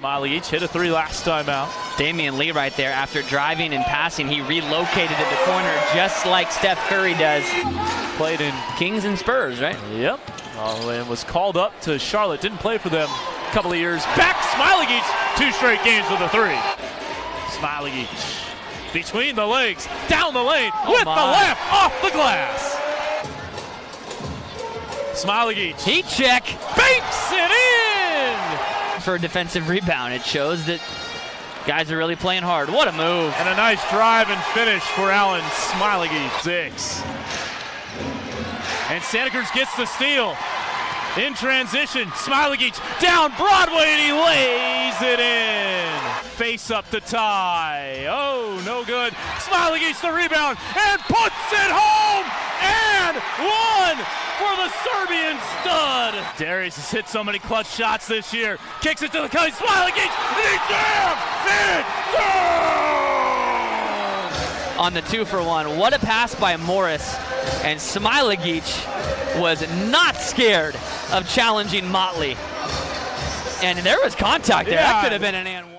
Miley each hit a three last time out. Damian Lee right there. After driving and passing, he relocated at the corner just like Steph Curry does. Played in Kings and Spurs, right? Yep. Uh, and was called up to Charlotte. Didn't play for them a couple of years back. Smailagic two straight games with a three. Smailagic between the legs, down the lane, Oh with my. the left, off the glass. Smiley each. Heat check banks it in! For a defensive rebound. It shows that guys are really playing hard. What a move. And a nice drive and finish for Alen Smailagic. Six. And Santa Cruz gets the steal. In transition, Smailagic down Broadway and he lays it in. Face up to tie. Oh, no good. Smailagic the rebound and puts it home. And the Serbian stud. Darius has hit so many clutch shots this year. Kicks it to the Kelly Smailagic and he jams it down. on the two for one. What a pass by Morris. And Smailagic was not scared of challenging Motley. And there was contact there. Yeah. That could have been an and one.